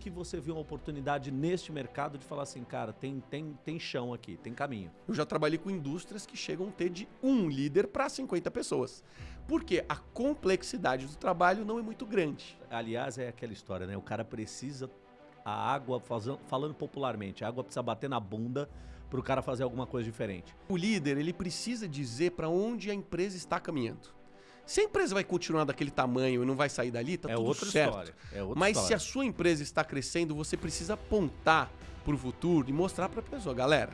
que você viu uma oportunidade neste mercado de falar assim, cara, tem, tem, tem chão aqui, tem caminho? Eu já trabalhei com indústrias que chegam a ter de um líder para 50 pessoas. Porque a complexidade do trabalho não é muito grande. Aliás, é aquela história, né? O cara precisa a água, falando popularmente, a água precisa bater na bunda para o cara fazer alguma coisa diferente. O líder, ele precisa dizer para onde a empresa está caminhando. Se a empresa vai continuar daquele tamanho e não vai sair dali, tá é tudo outra certo. História. É outra Mas história. se a sua empresa está crescendo, você precisa apontar para o futuro e mostrar para a pessoa, galera,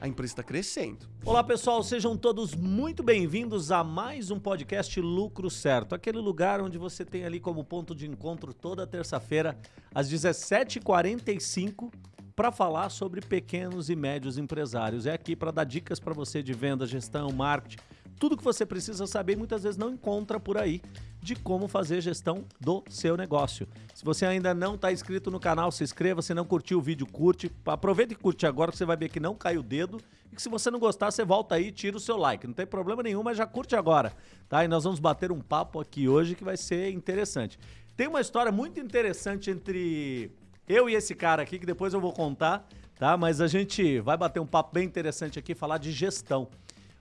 a empresa está crescendo. Olá pessoal, sejam todos muito bem-vindos a mais um podcast Lucro Certo, aquele lugar onde você tem ali como ponto de encontro toda terça-feira às 17h45 para falar sobre pequenos e médios empresários. É aqui para dar dicas para você de venda, gestão, marketing, tudo que você precisa saber muitas vezes não encontra por aí de como fazer gestão do seu negócio. Se você ainda não está inscrito no canal, se inscreva. Se não curtiu o vídeo, curte. Aproveita e curte agora que você vai ver que não cai o dedo. E que se você não gostar, você volta aí e tira o seu like. Não tem problema nenhum, mas já curte agora. Tá? E nós vamos bater um papo aqui hoje que vai ser interessante. Tem uma história muito interessante entre eu e esse cara aqui, que depois eu vou contar, tá? Mas a gente vai bater um papo bem interessante aqui, falar de gestão.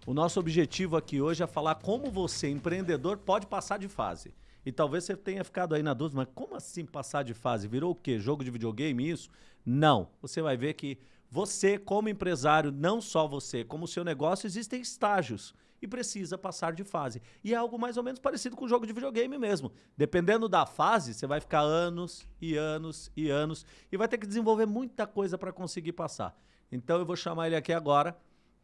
O nosso objetivo aqui hoje é falar como você, empreendedor, pode passar de fase. E talvez você tenha ficado aí na dúvida, mas como assim passar de fase? Virou o quê? Jogo de videogame isso? Não. Você vai ver que você, como empresário, não só você, como o seu negócio, existem estágios e precisa passar de fase. E é algo mais ou menos parecido com o jogo de videogame mesmo. Dependendo da fase, você vai ficar anos e anos e anos e vai ter que desenvolver muita coisa para conseguir passar. Então eu vou chamar ele aqui agora.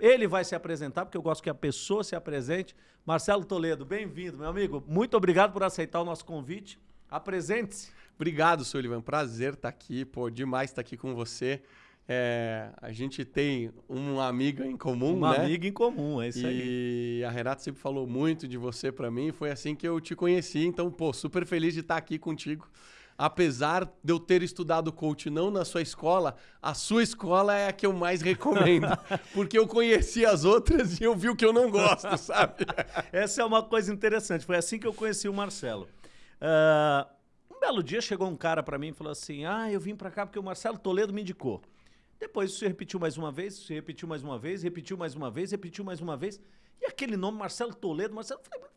Ele vai se apresentar, porque eu gosto que a pessoa se apresente. Marcelo Toledo, bem-vindo, meu amigo. Muito obrigado por aceitar o nosso convite. Apresente-se. Obrigado, Sullivan. Prazer estar aqui. Pô, demais estar aqui com você. É, a gente tem uma amiga em comum, uma né? Uma amiga em comum, é isso e aí. E a Renata sempre falou muito de você para mim, foi assim que eu te conheci, então, pô, super feliz de estar aqui contigo. Apesar de eu ter estudado coach não na sua escola, a sua escola é a que eu mais recomendo. porque eu conheci as outras e eu vi o que eu não gosto, sabe? Essa é uma coisa interessante. Foi assim que eu conheci o Marcelo. Uh, um belo dia chegou um cara para mim e falou assim: Ah, eu vim para cá porque o Marcelo Toledo me indicou. Depois você repetiu mais uma vez, você repetiu mais uma vez, repetiu mais uma vez, repetiu mais uma vez. E aquele nome, Marcelo Toledo, Marcelo, eu falei,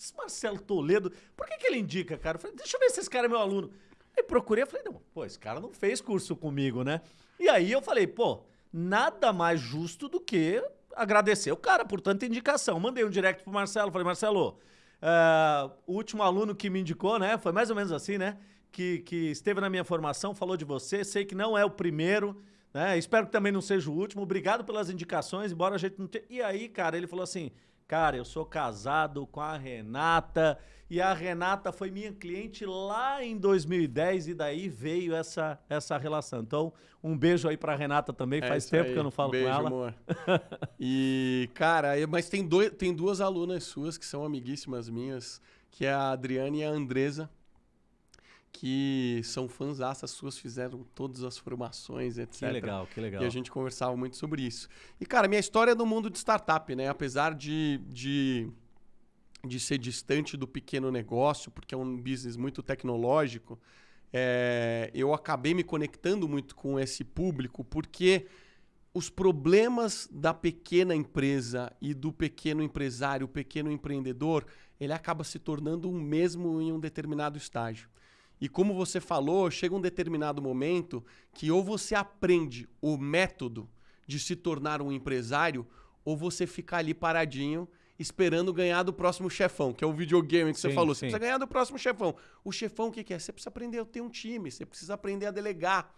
esse Marcelo Toledo, por que, que ele indica, cara? Eu falei, deixa eu ver se esse cara é meu aluno. Aí procurei, falei, não, pô, esse cara não fez curso comigo, né? E aí eu falei, pô, nada mais justo do que agradecer o cara por tanta indicação. Mandei um direct pro Marcelo, falei, Marcelo, uh, o último aluno que me indicou, né? Foi mais ou menos assim, né? Que, que esteve na minha formação, falou de você, sei que não é o primeiro, né? Espero que também não seja o último. Obrigado pelas indicações, embora a gente não tenha. E aí, cara, ele falou assim: Cara, eu sou casado com a Renata e a Renata foi minha cliente lá em 2010 e daí veio essa, essa relação. Então, um beijo aí pra Renata também. É Faz tempo aí. que eu não falo beijo, com ela. Amor. e, cara, mas tem, dois, tem duas alunas suas que são amiguíssimas minhas, que é a Adriana e a Andresa que são fãs as suas, fizeram todas as formações, etc. Que legal, que legal. E a gente conversava muito sobre isso. E, cara, minha história é no mundo de startup, né? Apesar de, de, de ser distante do pequeno negócio, porque é um business muito tecnológico, é, eu acabei me conectando muito com esse público, porque os problemas da pequena empresa e do pequeno empresário, o pequeno empreendedor, ele acaba se tornando o mesmo em um determinado estágio. E como você falou, chega um determinado momento que ou você aprende o método de se tornar um empresário, ou você fica ali paradinho esperando ganhar do próximo chefão, que é o videogame que sim, você falou. Você sim. precisa ganhar do próximo chefão. O chefão o que, que é? Você precisa aprender a ter um time, você precisa aprender a delegar.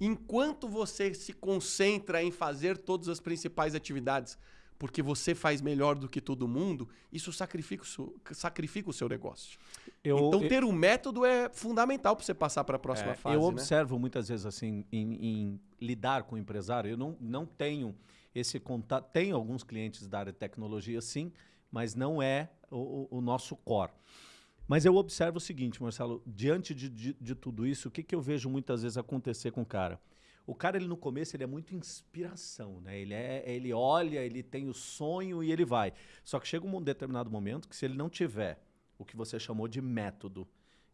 Enquanto você se concentra em fazer todas as principais atividades porque você faz melhor do que todo mundo, isso sacrifica o seu, sacrifica o seu negócio. Eu, então, ter eu, um método é fundamental para você passar para a próxima é, fase. Eu né? observo muitas vezes assim, em, em, lidar com o empresário, eu não, não tenho esse contato. Tenho alguns clientes da área de tecnologia, sim, mas não é o, o nosso core. Mas eu observo o seguinte, Marcelo, diante de, de, de tudo isso, o que, que eu vejo muitas vezes acontecer com o cara? O cara, ele no começo, ele é muito inspiração, né? Ele, é, ele olha, ele tem o sonho e ele vai. Só que chega um determinado momento que se ele não tiver o que você chamou de método,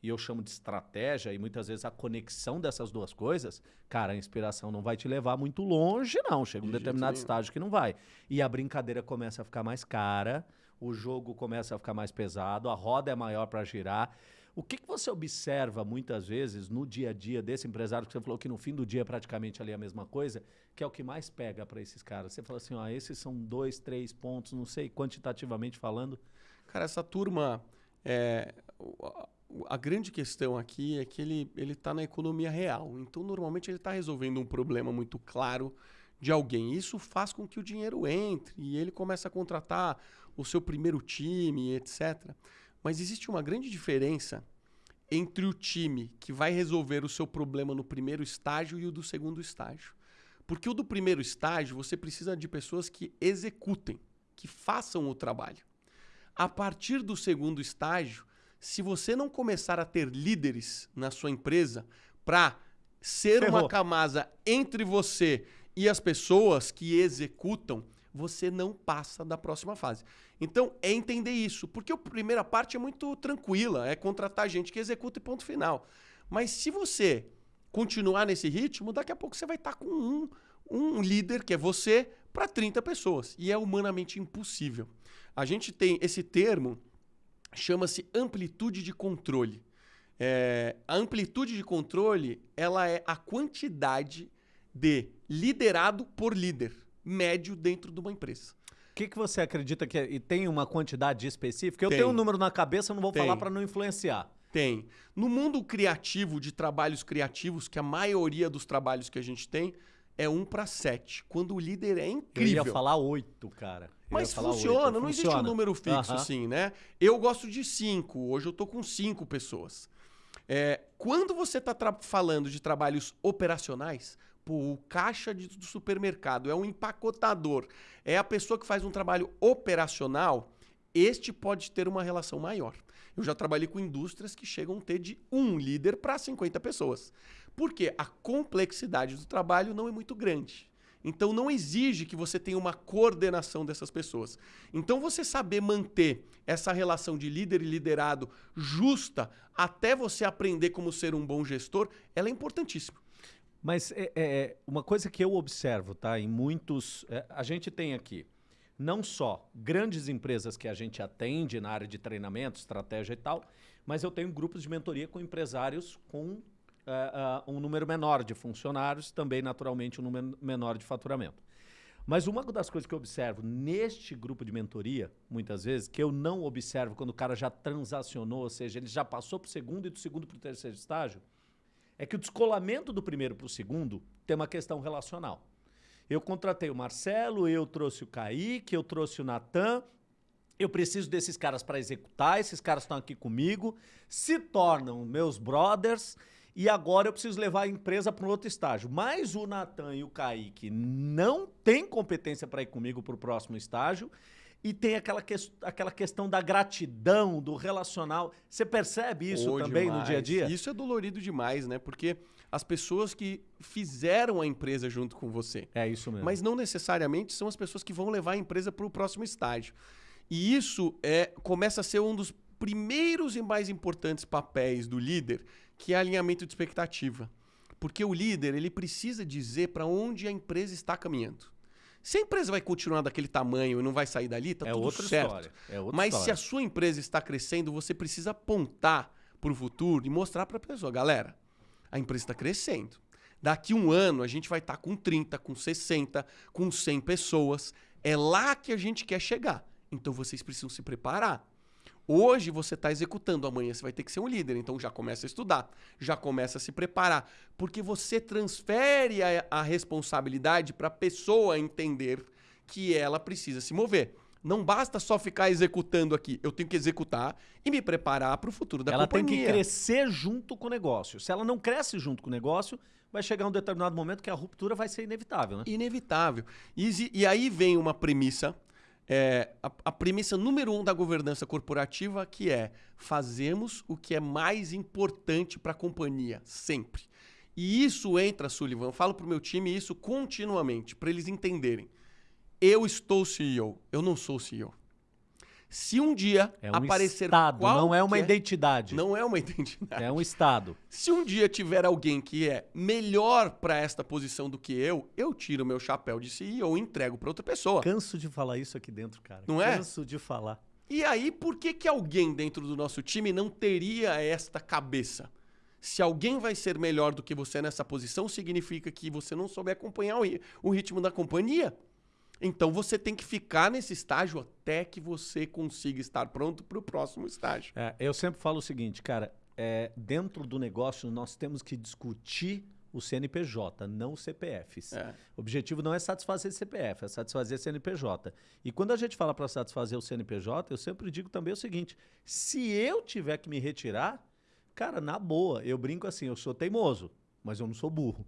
e eu chamo de estratégia, e muitas vezes a conexão dessas duas coisas, cara, a inspiração não vai te levar muito longe, não. Chega um De determinado estágio que não vai. E a brincadeira começa a ficar mais cara, o jogo começa a ficar mais pesado, a roda é maior para girar. O que, que você observa muitas vezes no dia a dia desse empresário, que você falou que no fim do dia é praticamente ali a mesma coisa, que é o que mais pega para esses caras? Você fala assim, ó, esses são dois, três pontos, não sei, quantitativamente falando. Cara, essa turma. é, a, grande questão aqui é que ele ele está na economia real. Então, normalmente, ele está resolvendo um problema muito claro de alguém. Isso faz com que o dinheiro entre e ele começa a contratar o seu primeiro time, etc. Mas existe uma grande diferença entre o time que vai resolver o seu problema no primeiro estágio e o do segundo estágio. Porque o do primeiro estágio, você precisa de pessoas que executem, que façam o trabalho. A partir do segundo estágio, se você não começar a ter líderes na sua empresa para ser Ferrou. uma camada entre você e as pessoas que executam, você não passa da próxima fase. Então, é entender isso, porque a primeira parte é muito tranquila, é contratar gente que executa e ponto final. Mas se você continuar nesse ritmo, daqui a pouco você vai estar com um, um líder, que é você, para 30 pessoas. E é humanamente impossível. A gente tem esse termo, chama-se amplitude de controle. É, a amplitude de controle ela é a quantidade de liderado por líder médio dentro de uma empresa. O que, que você acredita que é? E tem uma quantidade específica? Eu Tem. tenho um número na cabeça, eu não vou Tem. falar para não influenciar. Tem. No mundo criativo, de trabalhos criativos, que a maioria dos trabalhos que a gente tem é 1 para 7. Quando o líder é Eu incrível. ia falar oito, cara. Eu Mas funciona, oito. não existe um Funciona. número fixo Aham. assim, né? Eu gosto de cinco, hoje eu tô com cinco pessoas. É, quando você está falando de trabalhos operacionais, o caixa de- do supermercado é um empacotador, é a pessoa que faz um trabalho operacional, este pode ter uma relação maior. Eu já trabalhei com indústrias que chegam a ter de um líder para 50 pessoas. Porque a complexidade do trabalho não é muito grande. Então não exige que você tenha uma coordenação dessas pessoas. Então você saber manter essa relação de líder e liderado justa até você aprender como ser um bom gestor, ela é importantíssima. Mas é, é, uma coisa que eu observo, tá? Em muitos. é, a gente tem aqui não só grandes empresas que a gente atende na área de treinamento, estratégia e tal, mas eu tenho grupos de mentoria com empresários com é, ah, um número menor de funcionários, também naturalmente um número menor de faturamento. Mas uma das coisas que eu observo neste grupo de mentoria, muitas vezes, que eu não observo quando o cara já transacionou, ou seja, ele já passou para o segundo e do segundo para o terceiro estágio, é que o descolamento do primeiro para o segundo tem uma questão relacional. Eu contratei o Marcelo, eu trouxe o Kaique, eu trouxe o Natan. Eu preciso desses caras para executar, esses caras estão aqui comigo, se tornam meus brothers e agora eu preciso levar a empresa para um outro estágio. Mas o Natan e o Kaique não têm competência para ir comigo para o próximo estágio e tem aquela, ques- aquela questão da gratidão, do relacional. Você percebe isso Pô, também no demais. dia a dia? Isso é dolorido demais, né? Porque as pessoas que fizeram a empresa junto com você, É isso mesmo. mas não necessariamente são as pessoas que vão levar a empresa para o próximo estágio. E isso é começa a ser um dos primeiros e mais importantes papéis do líder, que é alinhamento de expectativa. Porque o líder, ele precisa dizer para onde a empresa está caminhando. Se a empresa vai continuar daquele tamanho e não vai sair dali, tá é tudo outra certo. história. É outra Mas se história. a sua empresa está crescendo, você precisa apontar para o futuro e mostrar para a pessoa, galera, a empresa está crescendo. Daqui um ano a gente vai estar com 30, com 60, com 100 pessoas. É lá que a gente quer chegar. Então vocês precisam se preparar. Hoje você está executando, amanhã você vai ter que ser um líder. Então já começa a estudar, já começa a se preparar. Porque você transfere a, a responsabilidade para a pessoa entender que ela precisa se mover. Não basta só ficar executando aqui. Eu tenho que executar e me preparar para o futuro da ela tem companhia. que crescer junto com o negócio. Se ela não cresce junto com o negócio, vai chegar um determinado momento que a ruptura vai ser inevitável, né? Inevitável. E, e aí vem uma premissa, é, a, a premissa número um da governança corporativa, que é fazemos o que é mais importante para a companhia, sempre. E isso entra, Sullivan, eu falo para o meu time isso continuamente, para eles entenderem. Eu estou CEO, eu não sou CEO. Se um dia É um aparecer estado, não é uma qualquer- identidade. Não é uma identidade. É um estado. Se um dia tiver alguém que é melhor para esta posição do que eu, eu tiro meu chapéu de CEO e entrego para outra pessoa. Canso de falar isso aqui dentro, cara. Não é? Canso de falar. E aí, por que, que alguém dentro do nosso time não teria esta cabeça? Se alguém vai ser melhor do que você nessa posição, significa que você não soube acompanhar o ritmo da companhia. Então você tem que ficar nesse estágio até que você consiga estar pronto para o próximo estágio. É, eu sempre falo o seguinte, cara, é, dentro do negócio nós temos que discutir o CNPJ, não os CPFs. É. O objetivo não é satisfazer CPF, é satisfazer CNPJ. E quando a gente fala para satisfazer o CNPJ, eu sempre digo também o seguinte: se eu tiver que me retirar, cara, na boa, eu brinco assim, eu sou teimoso. Mas eu não sou burro.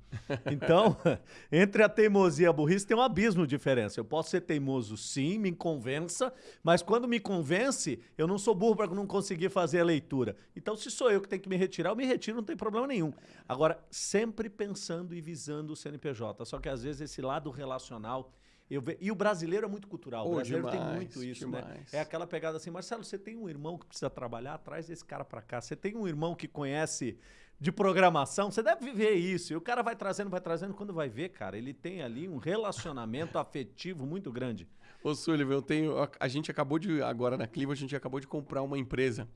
Então, entre a teimosia e a burrice tem um abismo de diferença. Eu posso ser teimoso, sim, me convença, mas quando me convence, eu não sou burro para não conseguir fazer a leitura. Então, se sou eu que tenho que me retirar, eu me retiro, não tem problema nenhum. Agora, sempre pensando e visando o CNPJ. Só que às vezes esse lado relacional. Eu ve... E o brasileiro é muito cultural. Oh, o brasileiro tem demais, muito isso, né? demais. É aquela pegada assim, Marcelo, você tem um irmão que precisa trabalhar, traz esse cara para cá. Você tem um irmão que conhece de programação, você deve viver isso. E o cara vai trazendo, vai trazendo, quando vai ver, cara, ele tem ali um relacionamento afetivo muito grande. Ô, Sullivan, eu tenho. a- A gente acabou de. Agora na Clivo, a gente acabou de comprar uma empresa.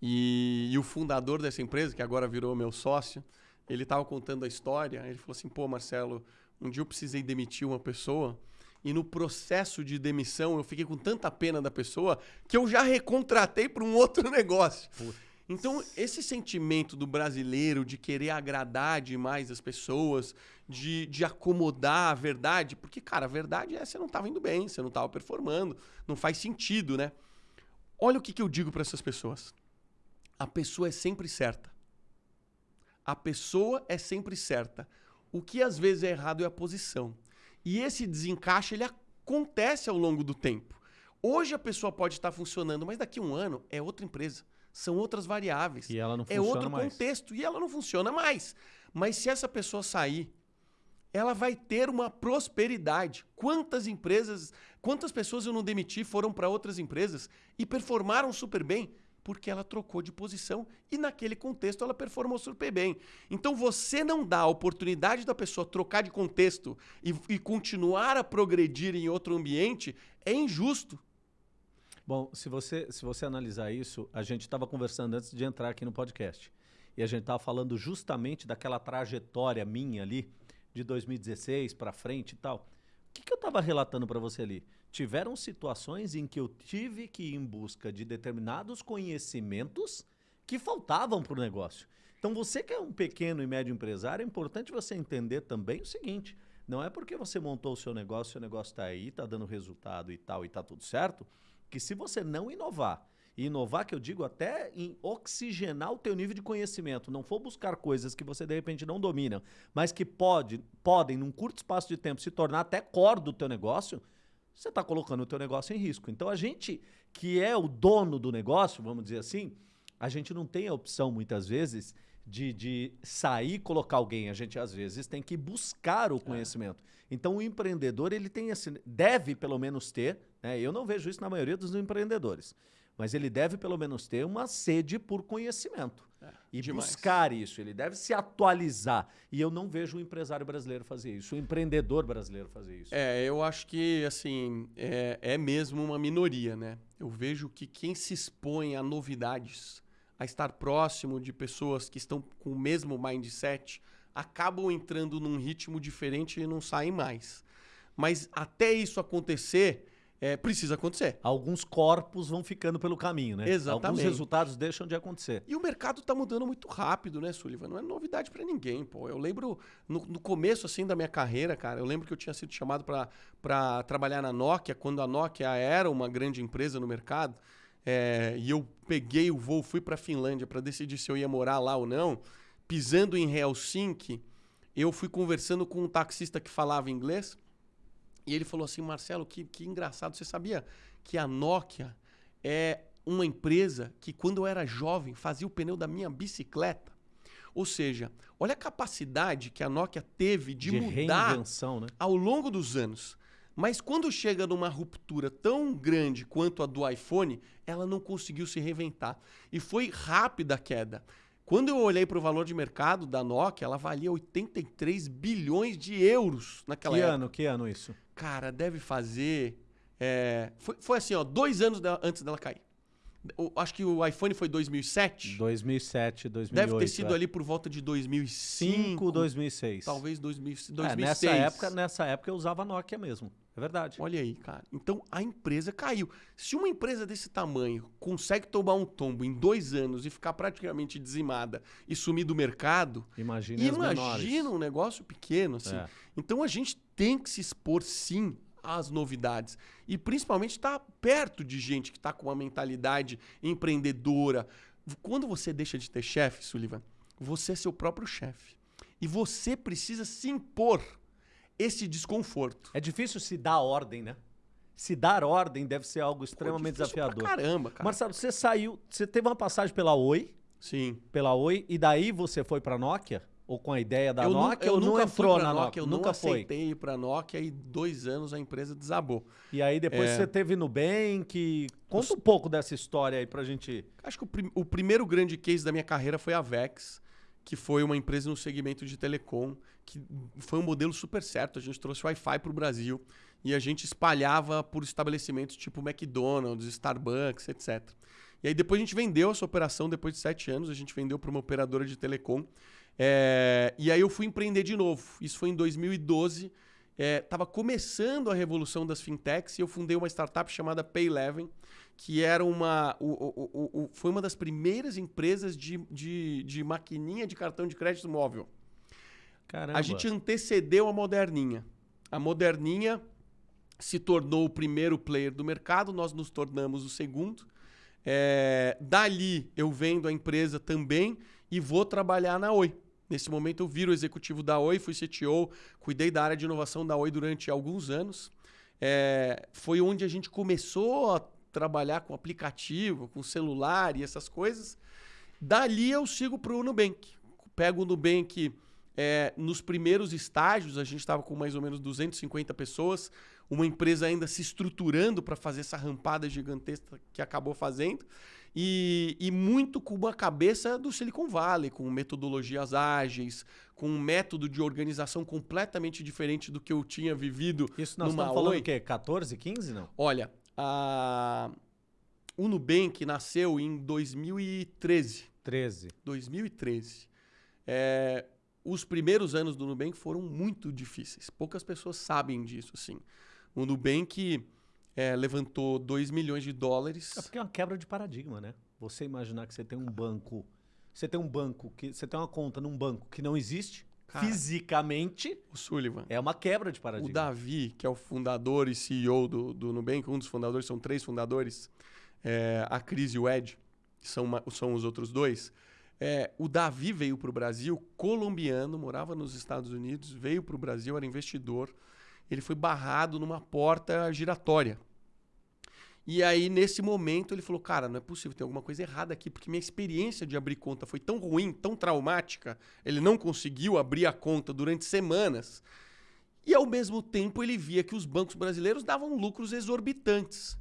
E, e o fundador dessa empresa, que agora virou meu sócio, ele tava contando a história. Ele falou assim: pô, Marcelo, um dia eu precisei demitir uma pessoa. E no processo de demissão, eu fiquei com tanta pena da pessoa que eu já recontratei para um outro negócio. Então, esse sentimento do brasileiro de querer agradar demais as pessoas, de, de acomodar a verdade, porque, cara, a verdade é você não estava indo bem, você não estava performando, não faz sentido, né? Olha o que, que eu digo para essas pessoas. A pessoa é sempre certa. A pessoa é sempre certa. O que às vezes é errado é a posição. E esse desencaixe ele acontece ao longo do tempo. Hoje a pessoa pode estar funcionando, mas daqui a um ano é outra empresa. São outras variáveis. E ela não é funciona outro mais. contexto e ela não funciona mais. Mas se essa pessoa sair, ela vai ter uma prosperidade. Quantas empresas, quantas pessoas eu não demiti foram para outras empresas e performaram super bem porque ela trocou de posição e naquele contexto ela performou super bem. Então você não dá a oportunidade da pessoa trocar de contexto e, e continuar a progredir em outro ambiente é injusto. Bom, se você, se você analisar isso, a gente estava conversando antes de entrar aqui no podcast. E a gente estava falando justamente daquela trajetória minha ali, de 2016 para frente e tal. O que, que eu estava relatando para você ali? Tiveram situações em que eu tive que ir em busca de determinados conhecimentos que faltavam para o negócio. Então, você que é um pequeno e médio empresário, é importante você entender também o seguinte: não é porque você montou o seu negócio, seu negócio está aí, está dando resultado e tal, e está tudo certo, que se você não inovar, e inovar que eu digo até em oxigenar o teu nível de conhecimento, não for buscar coisas que você de repente não domina, mas que pode, podem num curto espaço de tempo se tornar até core do teu negócio, você está colocando o teu negócio em risco. Então a gente que é o dono do negócio, vamos dizer assim, a gente não tem a opção muitas vezes de, de sair e colocar alguém. A gente às vezes tem que buscar o conhecimento. Então o empreendedor ele tem esse, deve pelo menos ter, né? Eu não vejo isso na maioria dos empreendedores, mas ele deve pelo menos ter uma sede por conhecimento e demais. buscar isso. Ele deve se atualizar. E eu não vejo o empresário brasileiro fazer isso, o empreendedor brasileiro fazer isso. É, eu acho que, assim, é, é mesmo uma minoria, né? Eu vejo que quem se expõe a novidades, a estar próximo de pessoas que estão com o mesmo mindset, acabam entrando num ritmo diferente e não saem mais. Mas até isso acontecer, é, precisa acontecer. Alguns corpos vão ficando pelo caminho, né? Exatamente. Alguns resultados deixam de acontecer. E o mercado tá mudando muito rápido, né, Sullivan? Não é novidade para ninguém, pô. Eu lembro no, no começo, assim, da minha carreira, cara, eu lembro que eu tinha sido chamado para trabalhar na Nokia, quando a Nokia era uma grande empresa no mercado. é, e eu peguei o voo, fui para Finlândia para decidir se eu ia morar lá ou não. Pisando em Helsinki, eu fui conversando com um taxista que falava inglês. E ele falou assim: Marcelo, que, que engraçado. Você sabia que a Nokia é uma empresa que, quando eu era jovem, fazia o pneu da minha bicicleta? Ou seja, olha a capacidade que a Nokia teve de, De mudar né? ao longo dos anos. Mas quando chega numa ruptura tão grande quanto a do iPhone, ela não conseguiu se reinventar. E foi rápida a queda. Quando eu olhei para o valor de mercado da Nokia, ela valia 83 bilhões de euros naquela que época. ano? Que ano isso? Cara, deve fazer. é, foi, foi assim, ó, dois anos antes dela cair. O- acho que o iPhone foi 2007. 2007, 2008. Deve ter sido é. ali por volta de 2005. 5, 2006. Talvez 2000, É, 2006. nessa, época, nessa época eu usava Nokia mesmo. É verdade. Olha aí, cara. Então a empresa caiu. Se uma empresa desse tamanho consegue tomar um tombo em dois anos e ficar praticamente dizimada e sumir do mercado, menores. imagina um negócio pequeno assim. É. Então a gente tem que se expor sim às novidades e principalmente estar perto de gente que está com uma mentalidade empreendedora. Quando você deixa de ter chefe, Sullivan, você é seu próprio chefe e você precisa se impor esse desconforto. É difícil se dar ordem, né? Se dar ordem deve ser algo extremamente pra desafiador. Caramba, cara. Marcelo, você saiu, você teve uma passagem pela Oi, Sim. pela Oi, e daí você foi pra Nokia? Ou com a ideia da eu nu- Nokia, eu ou nunca entrou na Nokia, Nokia? eu nunca foi. aceitei ir pra Nokia e dois anos a empresa desabou. E aí depois É. você teve Nubank. Conta um pouco dessa história aí pra gente. Acho que o, prim- o primeiro grande case da minha carreira foi a Vex, que foi uma empresa no segmento de telecom, que foi um modelo super certo. A gente trouxe Wi-Fi para o Brasil e a gente espalhava por estabelecimentos tipo McDonald's, Starbucks, etc. E aí depois a gente vendeu essa operação, depois de sete anos, a gente vendeu para uma operadora de telecom. É, e aí eu fui empreender de novo. Isso foi em 2012. Estava começando a revolução das fintechs e eu fundei uma startup chamada Payleven, que era uma, o- o- o- foi uma das primeiras empresas de, de, de maquininha de cartão de crédito móvel. Caramba. A gente antecedeu a Moderninha. A Moderninha se tornou o primeiro player do mercado, nós nos tornamos o segundo. É, dali eu vendo a empresa também e vou trabalhar na Oi. Nesse momento eu viro executivo da Oi, fui CTO, cuidei da área de inovação da Oi durante alguns anos. É, foi onde a gente começou a trabalhar com aplicativo, com celular e essas coisas. Dali eu sigo para o Nubank. Pego o Nubank é, nos primeiros estágios, a gente estava com mais ou menos 250 pessoas, uma empresa ainda se estruturando para fazer essa rampada gigantesca que acabou fazendo. E, e muito com uma cabeça do Silicon Valley, com metodologias ágeis, com um método de organização completamente diferente do que eu tinha vivido Isso nós estamos falando Oi. o quê? 14, 15, não? Olha, a... o Nubank nasceu em 2013. 13. 2013. É, os primeiros anos do Nubank foram muito difíceis. Poucas pessoas sabem disso, assim. O Nubank é, levantou 2 milhões de dólares. É porque é uma quebra de paradigma, né? Você imaginar que você tem um banco. Você tem um banco que. Você tem uma conta num banco que não existe Cara. fisicamente. O Sullivan. É uma quebra de O paradigma. Davi, que é o fundador e CEO do, do Nubank, um dos fundadores, são três fundadores, é, a Cris e o Ed, que são, uma- são os outros dois. É, o Davi veio para o Brasil, colombiano, morava nos Estados Unidos, veio para o Brasil, era investidor. Ele foi barrado numa porta giratória. E aí, nesse momento, ele falou: Cara, não é possível, tem alguma coisa errada aqui, porque minha experiência de abrir conta foi tão ruim, tão traumática. Ele não conseguiu abrir a conta durante semanas. E ao mesmo tempo ele via que os bancos brasileiros davam lucros exorbitantes.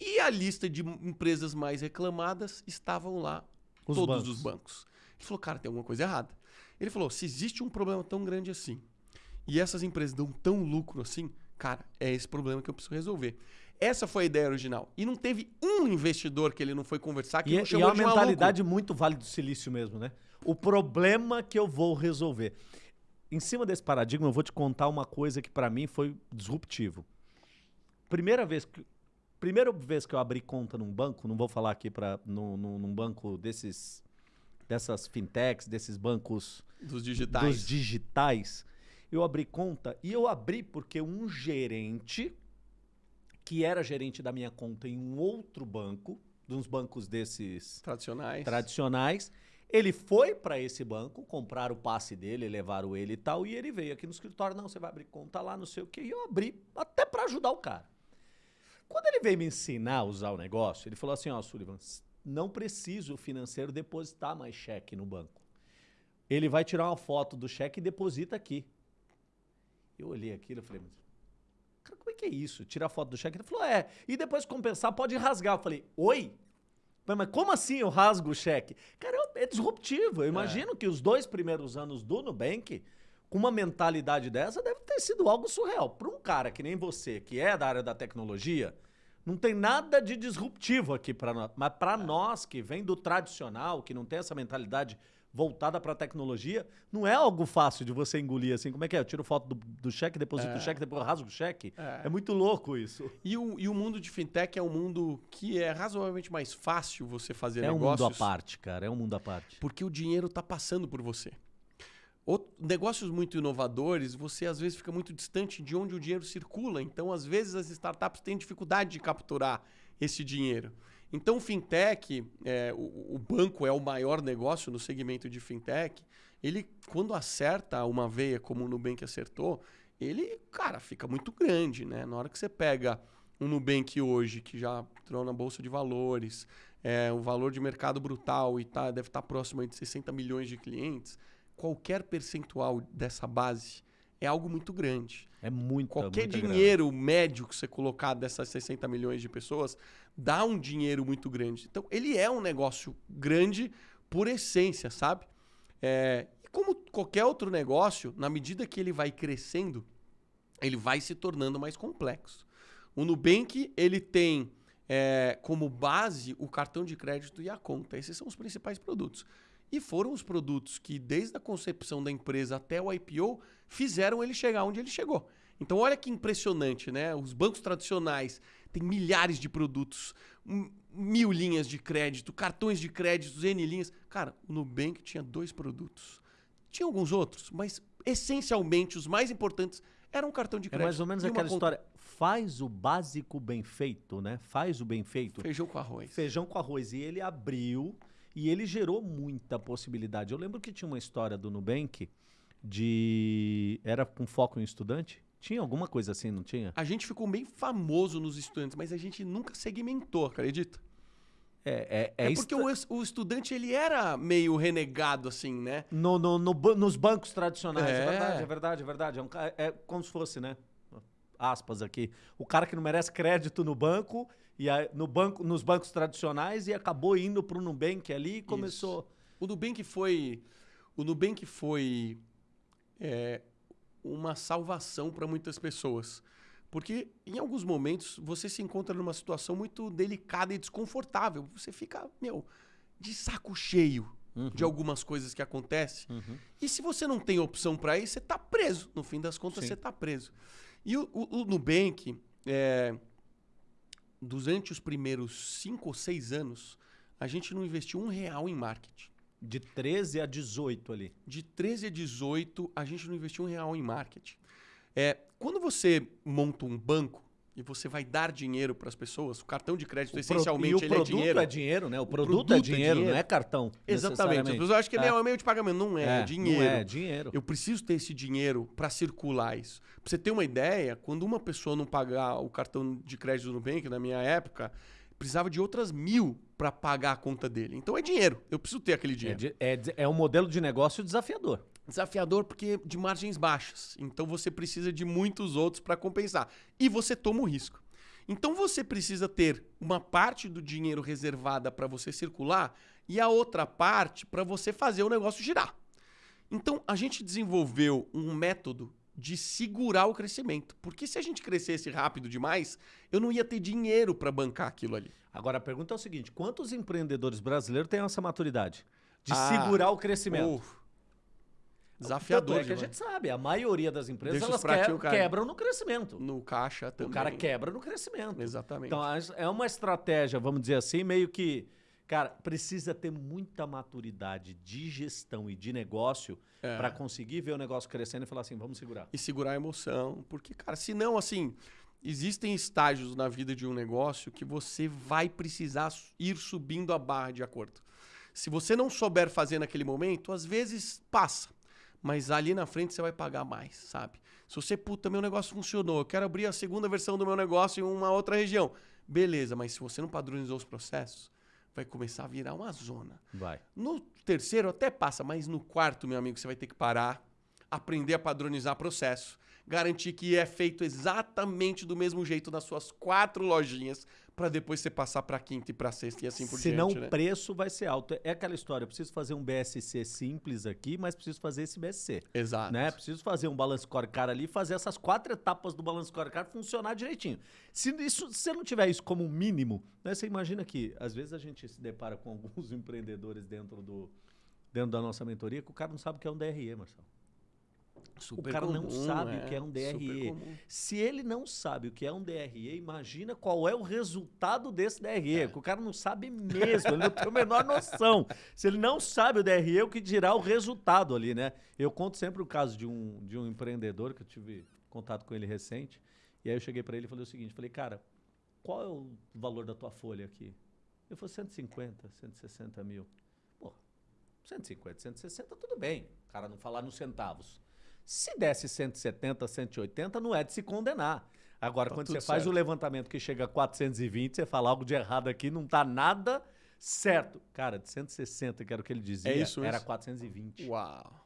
E a lista de empresas mais reclamadas estavam lá Os todos bancos. os bancos. Ele falou, cara, tem alguma coisa errada. Ele falou, se existe um problema tão grande assim, e essas empresas dão tão lucro assim, cara, é esse problema que eu preciso resolver. Essa foi a ideia original. E não teve um investidor que ele não foi conversar que E, não e é chamou uma de maluco. mentalidade muito vale do silício mesmo, né? O problema que eu vou resolver. Em cima desse paradigma, eu vou te contar uma coisa que pra mim foi disruptivo. Primeira vez que primeira vez que eu abri conta num banco, não vou falar aqui para num, num- num banco desses dessas fintechs, desses bancos Dos digitais. dos digitais, eu abri conta e eu abri porque um gerente que era gerente da minha conta em um outro banco, de uns bancos desses Tradicionais. tradicionais, ele foi para esse banco, comprar o passe dele, levaram ele e tal, e ele veio aqui no escritório, não, você vai abrir conta lá, não sei o quê, e eu abri até para ajudar o cara. Quando ele veio me ensinar a usar o negócio, ele falou assim, ó, Sullivan, não preciso o financeiro depositar mais cheque no banco. Ele vai tirar uma foto do cheque e deposita aqui. Eu olhei aquilo e falei, mas Cara, como é que é isso? Tirar foto do cheque? Ele falou, é. E depois compensar, pode rasgar. Eu falei, oi? Mas como assim eu rasgo o cheque? Cara, é disruptivo. Eu imagino que os dois primeiros anos do Nubank, com uma mentalidade dessa, deve ter sido algo surreal. Para um cara que nem você, que é da área da tecnologia, não tem nada de disruptivo aqui para nós. Mas para nós, que vem do tradicional, que não tem essa mentalidade voltada para a tecnologia, não é algo fácil de você engolir assim. Como é que é? Eu tiro foto do, do cheque, deposito o cheque, depois rasgo o cheque. É. muito louco isso. E o, e o mundo de fintech é um mundo que é razoavelmente mais fácil você fazer é negócios. É um mundo à parte, cara. É um mundo à parte. Porque o dinheiro está passando por você. Outro, negócios muito inovadores, você às vezes fica muito distante de onde o dinheiro circula. Então, às vezes, as startups têm dificuldade de capturar esse dinheiro. Então, o fintech, é, o, o, banco é o maior negócio no segmento de fintech. Ele, quando acerta uma veia como o Nubank acertou, ele, cara, fica muito grande, né? Na hora que você pega um Nubank hoje, que já entrou na Bolsa de Valores, é, um valor de mercado brutal e tá, deve estar tá próximo de 60 milhões de clientes, qualquer percentual dessa base é algo muito grande. É muito Qualquer muita dinheiro grana. médio que você colocar dessas 60 milhões de pessoas dá um dinheiro muito grande. Então, ele é um negócio grande por essência, sabe? É, e como qualquer outro negócio, na medida que ele vai crescendo, ele vai se tornando mais complexo. O Nubank, ele tem é, como base o cartão de crédito e a conta. Esses são os principais produtos. E foram os produtos que, desde a concepção da empresa até o IPO, fizeram ele chegar onde ele chegou. Então, olha que impressionante, né? Os bancos tradicionais têm milhares de produtos, mil linhas de crédito, cartões de crédito, N linhas. Cara, o Nubank tinha dois produtos. Tinha alguns outros, mas essencialmente os mais importantes eram um cartão de crédito. É mais ou menos aquela conta. história. Faz o básico bem feito, né? Faz o bem feito. Feijão com arroz. Feijão com arroz. E ele abriu e ele gerou muita possibilidade. Eu lembro que tinha uma história do Nubank de. Era com foco em estudante? Tinha alguma coisa assim, não tinha? A gente ficou bem famoso nos estudantes, mas a gente nunca segmentou, acredita? É, é, é, é porque o, o, estudante ele era meio renegado, assim, né? No, no, no nos bancos tradicionais, é. é, verdade, é verdade, é verdade. É, um, é como se fosse, né? Aspas aqui. O cara que não merece crédito no banco e aí, no banco, nos bancos tradicionais e acabou indo para o Nubank ali e começou. Isso. O Nubank foi, o Nubank foi é, uma salvação para muitas pessoas. Porque em alguns momentos você se encontra numa situação muito delicada e desconfortável. Você fica, meu, de saco cheio uhum. de algumas coisas que acontecem. Uhum. E se você não tem opção para ir, você está preso. No fim das contas, Sim. você está preso. E o, o, o Nubank, é, durante os primeiros cinco ou seis anos, a gente não investiu um real em marketing. De 13 a 18 ali. De 13 a 18, a gente não investiu um real em marketing. É, quando você monta um banco, e você vai dar dinheiro para as pessoas. O cartão de crédito, o essencialmente, pro, ele é dinheiro. é dinheiro, né? O produto, o produto é, dinheiro, é, dinheiro, não é cartão. Exatamente. As pessoas acham que é. é meio de pagamento. Não é, é, é dinheiro. Não é, dinheiro. Eu preciso ter esse dinheiro para circular isso. Para você ter uma ideia, quando uma pessoa não pagar o cartão de crédito do Nubank, na minha época, precisava de outras mil para pagar a conta dele. Então é dinheiro. Eu preciso ter aquele dinheiro. É, é, é um modelo de negócio desafiador. Desafiador porque de margens baixas. Então você precisa de muitos outros para compensar. E você toma o risco. Então você precisa ter uma parte do dinheiro reservada para você circular e a outra parte para você fazer o negócio girar. Então a gente desenvolveu um método de segurar o crescimento. Porque se a gente crescesse rápido demais, eu não ia ter dinheiro para bancar aquilo ali. Agora a pergunta é o seguinte: quantos empreendedores brasileiros têm essa maturidade de ah, segurar o crescimento? Desafiador. é que a gente sabe, a maioria das empresas elas que, quebram no crescimento. No caixa também. O cara quebra no crescimento. Exatamente. Então é uma estratégia, vamos dizer assim, meio que. Cara, precisa ter muita maturidade de gestão e de negócio é. para conseguir ver o negócio crescendo e falar assim, vamos segurar. E segurar a emoção. Porque, cara, senão, assim, existem estágios na vida de um negócio que você vai precisar ir subindo a barra de acordo. Se você não souber fazer naquele momento, às vezes passa mas ali na frente você vai pagar mais, sabe? Se você, puta, meu negócio funcionou, eu quero abrir a segunda versão do meu negócio em uma outra região. Beleza, mas se você não padronizou os processos, vai começar a virar uma zona. Vai. No terceiro até passa, mas no quarto, meu amigo, você vai ter que parar, aprender a padronizar processo, garantir que é feito exatamente do mesmo jeito nas suas quatro lojinhas, para depois você passar para quinta e para sexta e assim por Senão diante. o né? preço vai ser alto. É aquela história, eu preciso fazer um BSC simples aqui, mas preciso fazer esse BSC. Exato. Né? Preciso fazer um balance scorecard ali, fazer essas quatro etapas do balance scorecard funcionar direitinho. Se, isso, se você não tiver isso como mínimo, né? você imagina que às vezes a gente se depara com alguns empreendedores dentro, do, dentro da nossa mentoria que o cara não sabe o que é um DRE, Marcelo. Super o cara não comum, sabe é, o que é um DRE. Se ele não sabe o que é um DRE, imagina qual é o resultado desse DRE. Que o cara não sabe mesmo, ele não tem a menor noção. Se ele não sabe o DRE, o que dirá o resultado ali, né? Eu conto sempre o caso de um, de um empreendedor que eu tive contato com ele recente. E aí eu cheguei para ele e falei o seguinte: falei, cara, qual é o valor da tua folha aqui? Ele falou 150, 160 mil. Pô, 150, 160, tudo bem. O cara não falar nos centavos. Se desse 170, 180, não é de se condenar. Agora, Tá quando você faz certo. o levantamento que chega a 420, você fala algo de errado aqui, não tá nada certo. Cara, de 160, que era o que ele dizia, É isso era mesmo. 420. Uau.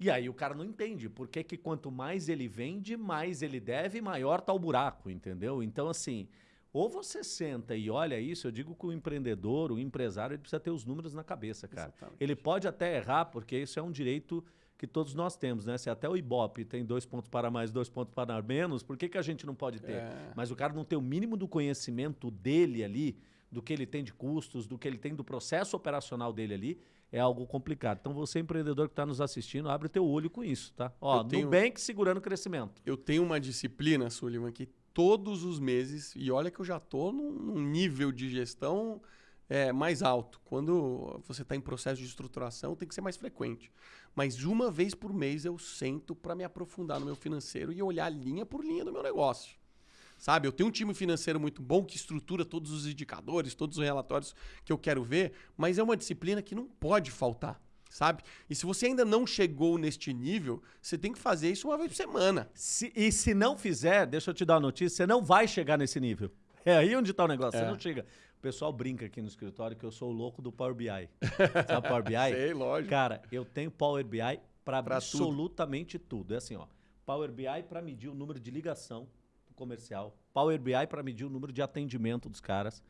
E aí o cara não entende por que, que quanto mais ele vende, mais ele deve, maior tá o buraco, entendeu? Então, assim, ou você senta e olha isso, eu digo que o empreendedor, o empresário, ele precisa ter os números na cabeça, cara. Exatamente. Ele pode até errar, porque isso é um direito que todos nós temos, né? Se até o Ibope tem dois pontos para mais, dois pontos para menos, por que, que a gente não pode ter? É. Mas o cara não tem o mínimo do conhecimento dele ali, do que ele tem de custos, do que ele tem do processo operacional dele ali, é algo complicado. Então você, empreendedor que está nos assistindo, abre o teu olho com isso, tá? Ó, Eu tenho- Nubank segurando o crescimento. Eu tenho uma disciplina, Sullivan, que todos os meses, e olha que eu já tô num, num nível de gestão é, mais alto. Quando você está em processo de estruturação, tem que ser mais frequente. Mas uma vez por mês eu sento para me aprofundar no meu financeiro e olhar linha por linha do meu negócio. Sabe, eu tenho um time financeiro muito bom que estrutura todos os indicadores, todos os relatórios que eu quero ver, mas é uma disciplina que não pode faltar, sabe? E se você ainda não chegou neste nível, você tem que fazer isso uma vez por semana. Se- e se não fizer, deixa eu te dar uma notícia, você não vai chegar nesse nível. É aí onde está o negócio, você É. não chega. O pessoal brinca aqui no escritório que eu sou o louco do Power BI. Sabe Power BI? Sei, lógico. Cara, eu tenho Power BI para absolutamente tudo. É assim, ó. Power BI para medir o número de ligação comercial. Power BI para medir o número de atendimento dos caras.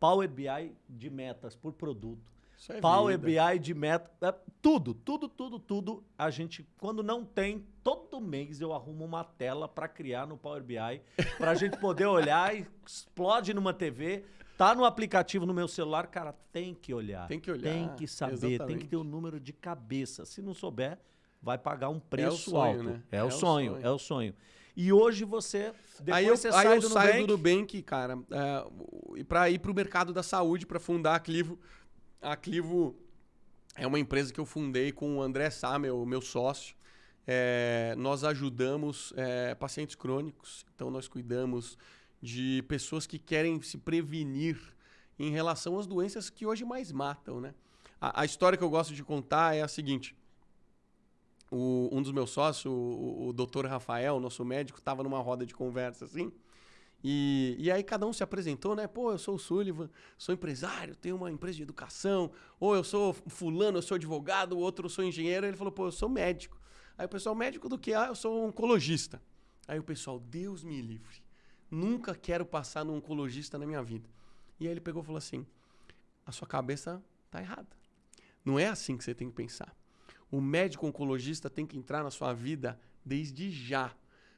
Power BI de metas por produto. É Power vida. BI de meta, é, tudo, tudo, tudo, tudo. A gente, quando não tem, todo mês eu arrumo uma tela para criar no Power BI, para a gente poder olhar e explode numa TV, tá no aplicativo no meu celular, cara, tem que olhar. Tem que olhar, Tem que saber, tem que exatamente. ter o número de cabeça. Se não souber, vai pagar um preço sonho, alto. né? É, É o sonho, sonho. é o sonho. E hoje você, depois aí eu, você aí sai eu do saio Nubank, do Nubank, cara, é, e para ir para o mercado da saúde, para fundar a Clivo. A Clivo é uma empresa que eu fundei com o André Sá, meu, meu sócio. É, nós ajudamos é, pacientes crônicos, então nós cuidamos de pessoas que querem se prevenir em relação às doenças que hoje mais matam, né? A, a história que eu gosto de contar é a seguinte. O- um dos meus sócios, o, o doutor Rafael, nosso médico, estava numa roda de conversa assim. E, e aí cada um se apresentou, né? Pô, eu sou o Sullivan, sou empresário, tenho uma empresa de educação. Ou eu sou fulano, eu sou advogado, o outro eu sou engenheiro. Ele falou, pô, eu sou médico. Aí o pessoal, médico do que? Ah, eu sou oncologista. Aí o pessoal, Deus me livre. Nunca quero passar no oncologista na minha vida. E aí ele pegou e falou assim, a sua cabeça tá errada. Não é assim que você tem que pensar. O médico oncologista tem que entrar na sua vida desde já.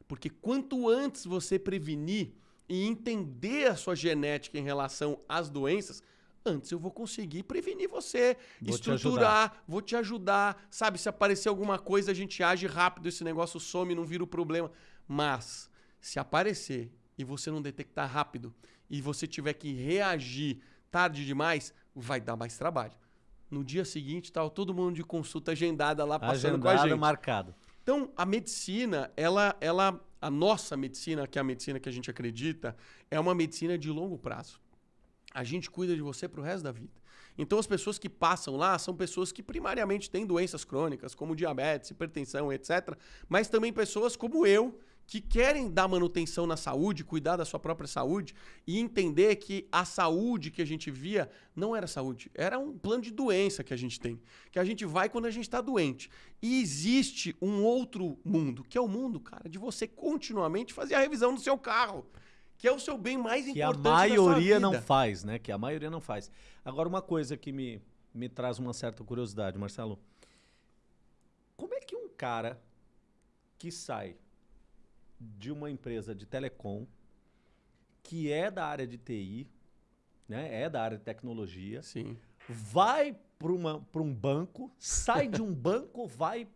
Porque quanto antes você prevenir e entender a sua genética em relação às doenças, antes eu vou conseguir prevenir você, Vou te estruturar, vou te ajudar. Sabe, se aparecer alguma coisa, a gente age rápido, esse negócio some, não vira o problema. Mas, se aparecer e você não detectar rápido e você tiver que reagir tarde demais, vai dar mais trabalho. No dia seguinte, tá todo mundo de consulta agendada lá passando com a agendado, gente. marcado. Então, a medicina, ela, ela, a nossa medicina, que é a medicina que a gente acredita, é uma medicina de longo prazo. A gente cuida de você pro resto da vida. Então, as pessoas que passam lá são pessoas que primariamente têm doenças crônicas, como diabetes, hipertensão, etc. Mas também pessoas como eu, que querem dar manutenção na saúde, cuidar da sua própria saúde e entender que a saúde que a gente via não era saúde, era um plano de doença que a gente tem, que a gente vai quando a gente está doente. E existe um outro mundo, que é o mundo, cara, de você continuamente fazer a revisão do seu carro, que é o seu bem mais que importante a maioria não faz, né? Que a maioria não faz. Agora, uma coisa que me, me traz uma certa curiosidade, Marcelo. Como é que um cara que sai de uma empresa de telecom, que é da área de TI, né? É da área de tecnologia, Sim. vai para um banco, sai de um banco, vai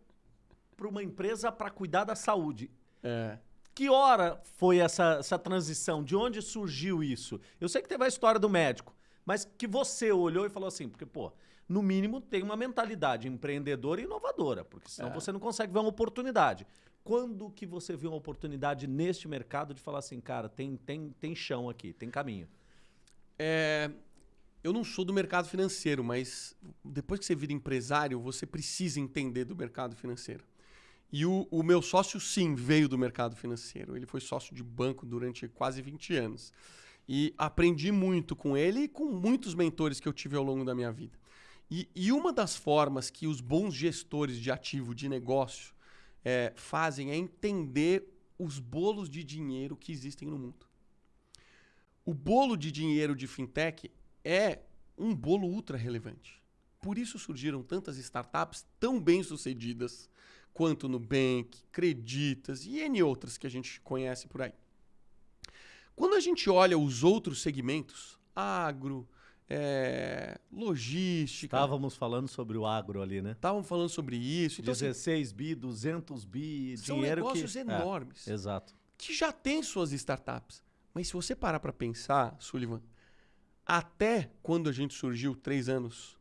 para uma empresa para cuidar da saúde. É. Que hora foi essa, essa transição? De onde surgiu isso? Eu sei que teve a história do médico, mas que você olhou e falou assim, porque, pô, no mínimo tem uma mentalidade empreendedora e inovadora, porque senão É. você não consegue ver uma oportunidade. Quando que você viu uma oportunidade neste mercado de falar assim, cara, tem, tem, tem chão aqui, tem caminho? É, eu não sou do mercado financeiro, mas depois que você vira empresário, você precisa entender do mercado financeiro. E o, o meu sócio, sim, veio do mercado financeiro. Ele foi sócio de banco durante quase 20 anos. E aprendi muito com ele e com muitos mentores que eu tive ao longo da minha vida. E, e uma das formas que os bons gestores de ativo, de negócio, é, fazem é entender os bolos de dinheiro que existem no mundo. O bolo de dinheiro de fintech é um bolo ultra relevante. Por isso surgiram tantas startups tão bem sucedidas quanto Nubank, Creditas e N outras que a gente conhece por aí. Quando a gente olha os outros segmentos, agro, é, logística, Estávamos falando sobre o agro ali, né? estavam falando sobre isso. Então, assim, 16 bi, 200 bi, são dinheiro negócios que... enormes É, exato. que já têm suas startups. Mas se você parar para pensar, Sullivan, até quando a gente surgiu, três anos,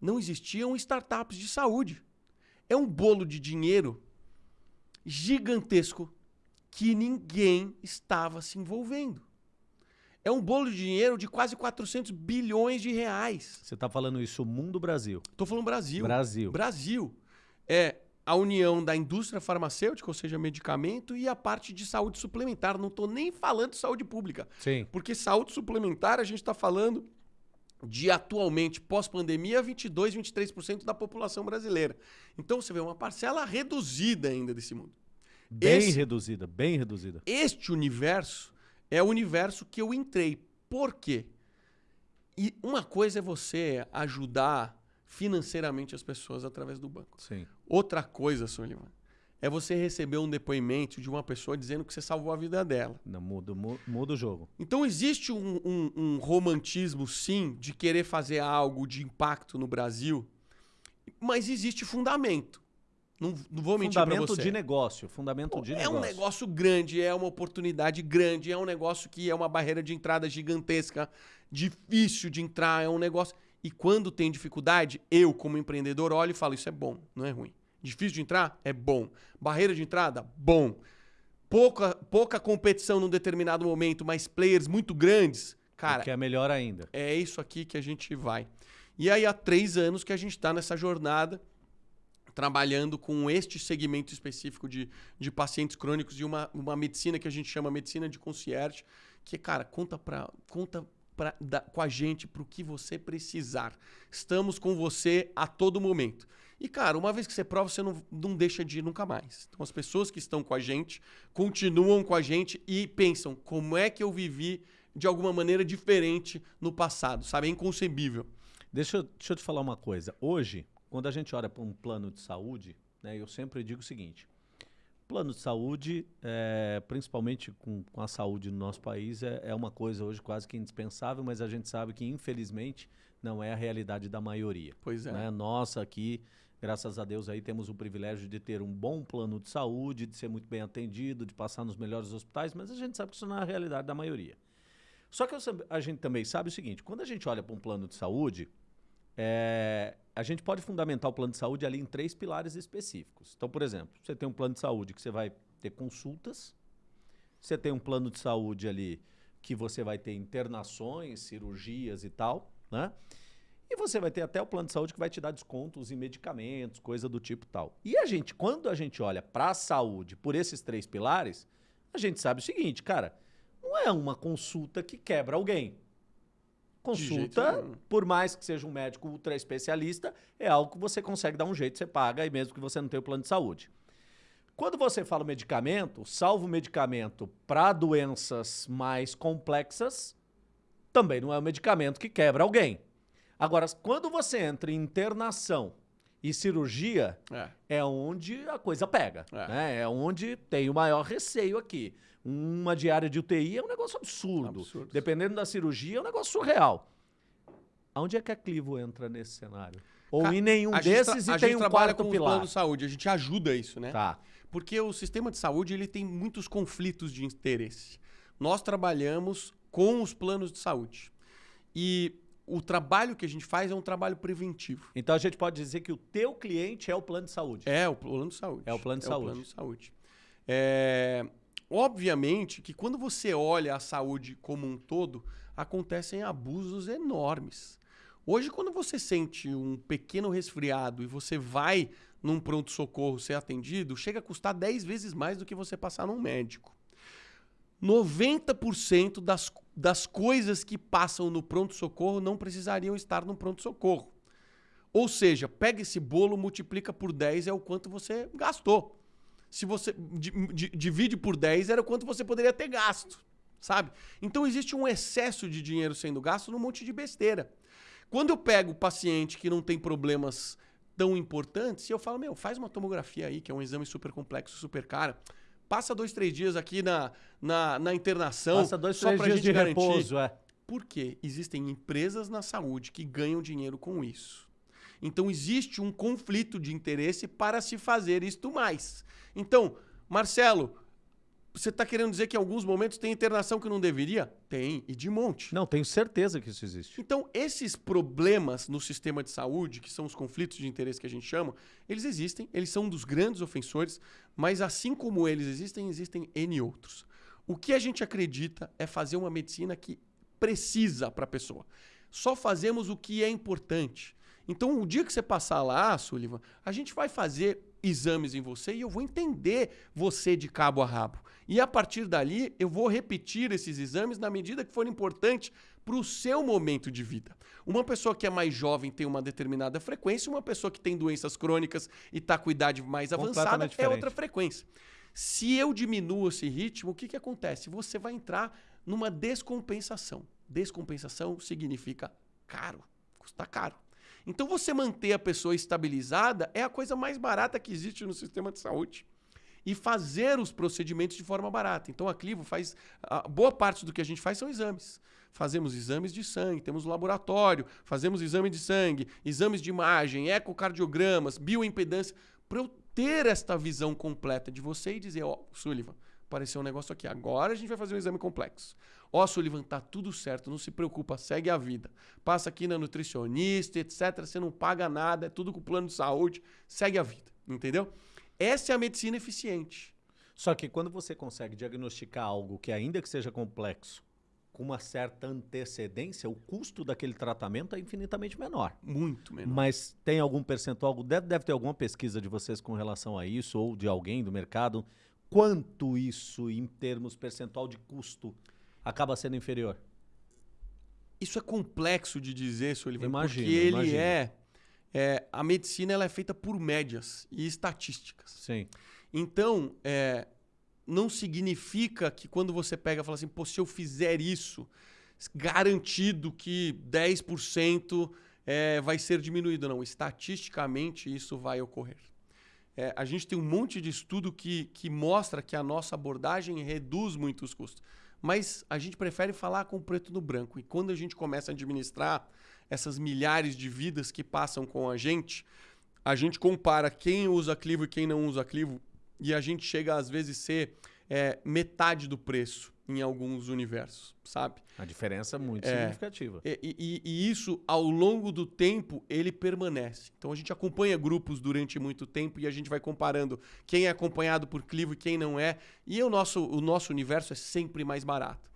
não existiam startups de saúde. É um bolo de dinheiro gigantesco que ninguém estava se envolvendo. É um bolo de dinheiro de quase 400 bilhões de reais. Você está falando isso mundo Brasil. Estou falando Brasil. Brasil. Brasil. É a união da indústria farmacêutica, ou seja, medicamento, e a parte de saúde suplementar. Não estou nem falando de saúde pública. Sim. Porque saúde suplementar, a gente está falando de atualmente, pós-pandemia, 22, 23% da população brasileira. Então você vê uma parcela reduzida ainda desse mundo. Bem Esse- reduzida, bem reduzida. Este universo é o universo que eu entrei. Por quê? E uma coisa é você ajudar financeiramente as pessoas através do banco. Sim. Outra coisa, Sullivan, é você receber um depoimento de uma pessoa dizendo que você salvou a vida dela. Não, muda, mu- muda o jogo. Então existe um, um- um romantismo, sim, de querer fazer algo de impacto no Brasil, mas existe fundamento. Não, não vou mentir Fundamento você. de negócio. Fundamento Pô, de é negócio. um negócio grande, é uma oportunidade grande, é um negócio que é uma barreira de entrada gigantesca, difícil de entrar, é um negócio. E quando tem dificuldade, eu, como empreendedor, olho e falo: isso é bom, não é ruim. Difícil de entrar? É bom. Barreira de entrada? Bom. Pouca, pouca competição num determinado momento, mas players muito grandes, cara, Que é melhor ainda. é isso aqui que a gente vai. E aí há três anos que a gente está nessa jornada, trabalhando com este segmento específico de, de pacientes crônicos e uma, uma medicina que a gente chama medicina de concierge, que, cara, conta, pra, conta pra, da- com a gente para o que você precisar. Estamos com você a todo momento. E, cara, uma vez que você prova, você não, não deixa de ir nunca mais. Então, as pessoas que estão com a gente continuam com a gente e pensam como é que eu vivi de alguma maneira diferente no passado, sabe? É inconcebível. Deixa eu, deixa eu te falar uma coisa. Hoje, quando a gente olha para um plano de saúde, né, eu sempre digo o seguinte: plano de saúde, é, principalmente com, com a saúde no nosso país, é, é uma coisa hoje quase que indispensável, mas a gente sabe que, infelizmente, não é a realidade da maioria. Pois é. né? Nós aqui, graças a Deus, aí temos o privilégio de ter um bom plano de saúde, de ser muito bem atendido, de passar nos melhores hospitais, mas a gente sabe que isso não é a realidade da maioria. Só que a gente também sabe o seguinte: quando a gente olha para um plano de saúde, é, a gente pode fundamentar o plano de saúde ali em três pilares específicos. Então, por exemplo, você tem um plano de saúde que você vai ter consultas, você tem um plano de saúde ali que você vai ter internações, cirurgias e tal, né? E você vai ter até o plano de saúde que vai te dar descontos em medicamentos, coisa do tipo tal. E a gente, quando a gente olha para a saúde por esses três pilares, a gente sabe o seguinte, cara, não é uma consulta que quebra alguém. Consulta, por mais que seja um médico ultra especialista, é algo que você consegue dar um jeito, você paga, e mesmo que você não tenha o plano de saúde. Quando você fala medicamento, salvo medicamento para doenças mais complexas, também não é um medicamento que quebra alguém. Agora, quando você entra em internação e cirurgia, é, é onde a coisa pega. É. Né? é onde tem o maior receio aqui. Uma diária de UTI é um negócio absurdo. absurdo. Dependendo da cirurgia, é um negócio surreal. Aonde é que a Clivo entra nesse cenário? Ou Ca em nenhum desses e tem um quarto com pilar? plano de saúde, a gente ajuda isso, né? Tá. Porque o sistema de saúde ele tem muitos conflitos de interesse. Nós trabalhamos com os planos de saúde. E o trabalho que a gente faz é um trabalho preventivo. Então a gente pode dizer que o teu cliente é o plano de saúde. É o plano de saúde. É o plano de é saúde. O plano de saúde. É, Obviamente que quando você olha a saúde como um todo, acontecem abusos enormes. Hoje, quando você sente um pequeno resfriado e você vai num pronto-socorro ser atendido, chega a custar 10 vezes mais do que você passar num médico. 90% das, das coisas que passam no pronto-socorro não precisariam estar no pronto-socorro. Ou seja, pega esse bolo, multiplica por 10 é o quanto você gastou se você divide por 10, era quanto você poderia ter gasto, sabe? Então existe um excesso de dinheiro sendo gasto num monte de besteira. Quando eu pego o paciente que não tem problemas tão importantes, e eu falo, meu, faz uma tomografia aí, que é um exame super complexo, super caro. Passa dois, três dias aqui na, na, na internação. Passa dois, só três dias de garantir. repouso, é. Porque existem empresas na saúde que ganham dinheiro com isso. Então existe um conflito de interesse para se fazer isto mais. Então, Marcelo, você está querendo dizer que em alguns momentos tem internação que não deveria? Tem, e de monte. Não, tenho certeza que isso existe. Então, esses problemas no sistema de saúde, que são os conflitos de interesse que a gente chama, eles existem, eles são um dos grandes ofensores, mas assim como eles existem, existem N outros. O que a gente acredita é fazer uma medicina que precisa para a pessoa. Só fazemos o que é importante. Então, o dia que você passar lá, Sullivan, a gente vai fazer exames em você e eu vou entender você de cabo a rabo. E a partir dali, eu vou repetir esses exames na medida que for importante para o seu momento de vida. Uma pessoa que é mais jovem tem uma determinada frequência, uma pessoa que tem doenças crônicas e está com idade mais avançada é outra frequência. Se eu diminuo esse ritmo, o que, que acontece? Você vai entrar numa descompensação. Descompensação significa caro, custa caro. Então você manter a pessoa estabilizada é a coisa mais barata que existe no sistema de saúde. E fazer os procedimentos de forma barata. Então a Clivo faz. A boa parte do que a gente faz são exames. Fazemos exames de sangue, temos laboratório, fazemos exame de sangue, exames de imagem, ecocardiogramas, bioimpedância, para eu ter esta visão completa de você e dizer, ó, oh, Sullivan, apareceu um negócio aqui. Agora a gente vai fazer um exame complexo. Ó, Sullivan, tá tudo certo, não se preocupa, segue a vida. Passa aqui na nutricionista, etc. Você não paga nada, é tudo com plano de saúde, segue a vida, entendeu? Essa é a medicina eficiente. Só que quando você consegue diagnosticar algo que, ainda que seja complexo, com uma certa antecedência, o custo daquele tratamento é infinitamente menor. Muito menor. Mas tem algum percentual, deve, deve ter alguma pesquisa de vocês com relação a isso, ou de alguém do mercado, quanto isso, em termos percentual de custo, acaba sendo inferior? Isso é complexo de dizer, Sullivan, imagino, porque ele é, é, A medicina ela é feita por médias e estatísticas. Sim. Então, é, não significa que quando você pega e fala assim, pô, se eu fizer isso, garantido que 10% é, vai ser diminuído. Não, estatisticamente isso vai ocorrer. É, a gente tem um monte de estudo que, que mostra que a nossa abordagem reduz muito os custos. Mas a gente prefere falar com o preto no branco. E quando a gente começa a administrar essas milhares de vidas que passam com a gente, a gente compara quem usa clivo e quem não usa clivo, e a gente chega às vezes a ser é, metade do preço em alguns universos, sabe? A diferença é muito é, significativa. E, e, e, isso, ao longo do tempo, ele permanece. Então a gente acompanha grupos durante muito tempo e a gente vai comparando quem é acompanhado por Clivo e quem não é. E o nosso, o nosso universo é sempre mais barato.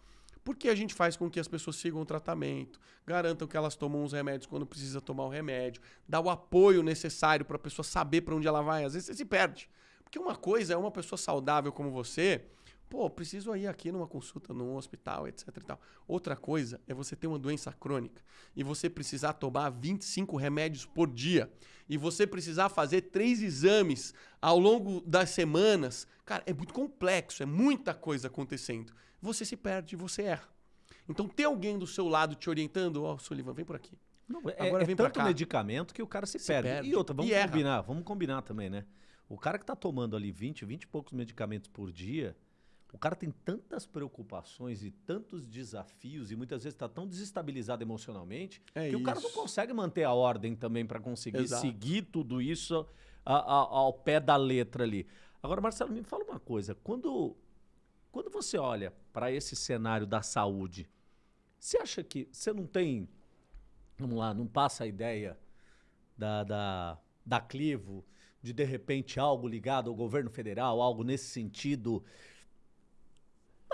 Porque a gente faz com que as pessoas sigam o tratamento, garantam que elas tomam os remédios quando precisa tomar o remédio, dá o apoio necessário para a pessoa saber para onde ela vai. Às vezes você se perde. Porque uma coisa é uma pessoa saudável como você, pô, preciso ir aqui numa consulta, num hospital, etc e tal. Outra coisa é você ter uma doença crônica e você precisar tomar 25 remédios por dia e você precisar fazer três exames ao longo das semanas. Cara, é muito complexo, é muita coisa acontecendo. Você se perde, você erra. Então, ter alguém do seu lado te orientando, ó, oh, Sullivan, vem por aqui. Não, é, Agora é vem tanto medicamento que o cara se, se perde. perde. E outra, vamos e combinar, erra. vamos combinar também, né? O cara que está tomando ali 20, 20 e poucos medicamentos por dia, o cara tem tantas preocupações e tantos desafios e muitas vezes está tão desestabilizado emocionalmente é que isso. o cara não consegue manter a ordem também para conseguir Exato. seguir tudo isso a, a, ao pé da letra ali. Agora, Marcelo, me fala uma coisa. Quando, quando você olha para esse cenário da saúde, você acha que você não tem, vamos lá, não passa a ideia da, da, da Clivo de de repente algo ligado ao governo federal, algo nesse sentido.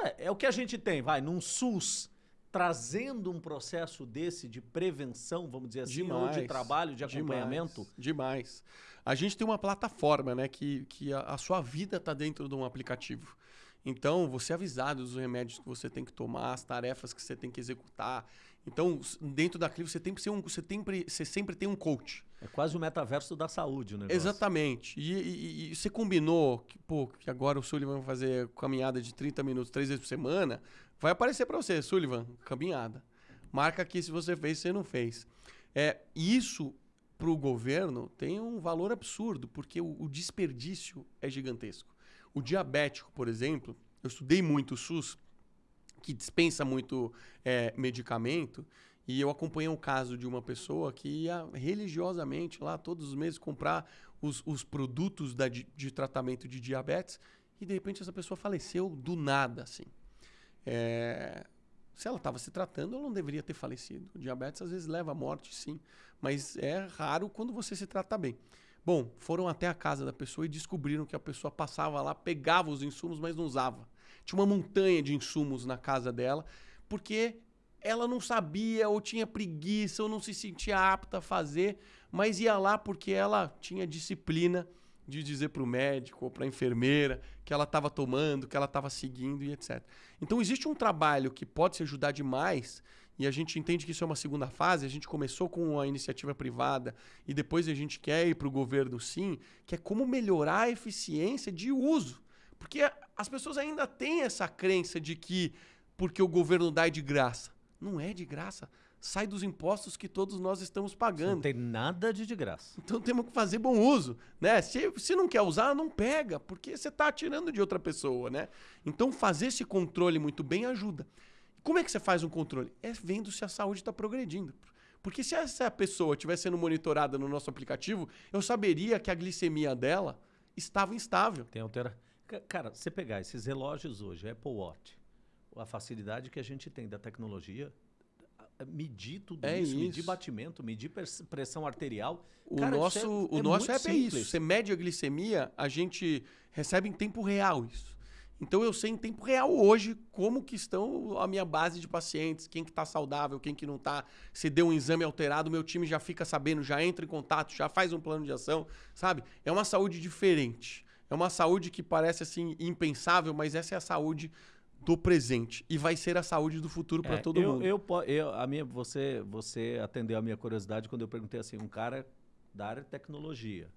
É, é o que a gente tem, vai, num SUS trazendo um processo desse de prevenção, vamos dizer assim, demais, ou de trabalho, de acompanhamento? Demais, demais. A gente tem uma plataforma, né, que, que a, a sua vida está dentro de um aplicativo. Então, você é avisado dos remédios que você tem que tomar, as tarefas que você tem que executar. Então, dentro da Clive, você, tem um, você, tem, você sempre tem um coach. É quase o metaverso da saúde, né? Exatamente. E, e, e, você combinou que, pô, que agora o Sullivan vai fazer caminhada de 30 minutos, três vezes por semana. Vai aparecer para você, Sullivan, caminhada. Marca aqui se você fez, se não fez. É, isso, para o governo, tem um valor absurdo, porque o, o desperdício é gigantesco. O diabético, por exemplo, eu estudei muito o SUS, que dispensa muito é, medicamento, e eu acompanhei um caso de uma pessoa que ia religiosamente lá todos os meses comprar os, os produtos da, de, de, tratamento de diabetes e de repente essa pessoa faleceu do nada, assim. É, se ela estava se tratando, ela não deveria ter falecido. O diabetes às vezes leva à morte, sim, mas é raro quando você se trata bem. Bom, foram até a casa da pessoa e descobriram que a pessoa passava lá, pegava os insumos, mas não usava. Tinha uma montanha de insumos na casa dela, porque ela não sabia, ou tinha preguiça, ou não se sentia apta a fazer, mas ia lá porque ela tinha disciplina de dizer para o médico ou para a enfermeira que ela estava tomando, que ela estava seguindo e etc. Então existe um trabalho que pode se ajudar demais e a gente entende que isso é uma segunda fase. A gente começou com a iniciativa privada e depois a gente quer ir para o governo sim, que é como melhorar a eficiência de uso. Porque as pessoas ainda têm essa crença de que porque o governo dá é de graça. Não é de graça. Sai dos impostos que todos nós estamos pagando. Não tem nada de de graça. Então temos que fazer bom uso, né? Se, se não quer usar, não pega, porque você está tirando de outra pessoa, né? Então fazer esse controle muito bem ajuda. Como é que você faz um controle? É vendo se a saúde está progredindo. Porque se essa pessoa estiver sendo monitorada no nosso aplicativo, eu saberia que a glicemia dela estava instável. Tem altera. Cara, você pegar esses relógios hoje, Apple Watch, a facilidade que a gente tem da tecnologia, medir tudo é isso, isso, medir batimento, medir pressão arterial. O Cara, nosso, é, o é nosso app é isso. Você mede a glicemia, a gente recebe em tempo real isso. Então eu sei em tempo real hoje como que estão a minha base de pacientes, quem que está saudável, quem que não está. Se deu um exame alterado, meu time já fica sabendo, já entra em contato, já faz um plano de ação, sabe? É uma saúde diferente. É uma saúde que parece assim impensável, mas essa é a saúde do presente e vai ser a saúde do futuro para É, todo eu, mundo. Eu, eu, a minha, você, você atendeu a minha curiosidade quando eu perguntei assim, um cara da área de tecnologia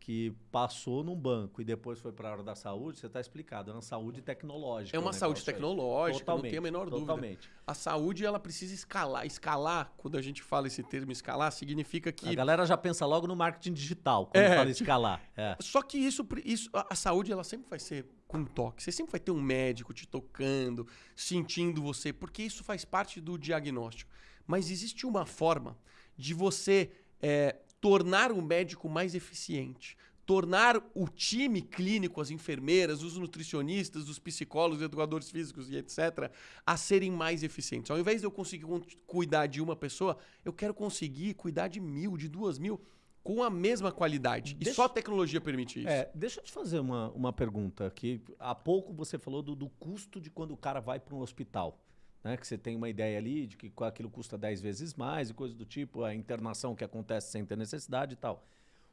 que passou num banco e depois foi para a área da saúde, você está explicado, é uma saúde tecnológica. É uma saúde tecnológica, não tem a menor dúvida. Totalmente. A saúde ela precisa escalar. Escalar, quando a gente fala esse termo escalar, significa que A galera já pensa logo no marketing digital, quando É, fala escalar. É. Só que isso, isso a, a saúde ela sempre vai ser com toque. Você sempre vai ter um médico te tocando, sentindo você, porque isso faz parte do diagnóstico. Mas existe uma forma de você é, tornar o médico mais eficiente, tornar o time clínico, as enfermeiras, os nutricionistas, os psicólogos, educadores físicos e etc., a serem mais eficientes. Ao invés de eu conseguir cu- cuidar de uma pessoa, eu quero conseguir cuidar de mil, de duas mil, com a mesma qualidade. E Deixa- só a tecnologia permite isso. É, deixa eu te fazer uma, uma pergunta. Que há pouco você falou do, do custo de quando o cara vai para um hospital. Né? Que você tem uma ideia ali de que aquilo custa 10 vezes mais e coisas do tipo, a internação que acontece sem ter necessidade e tal.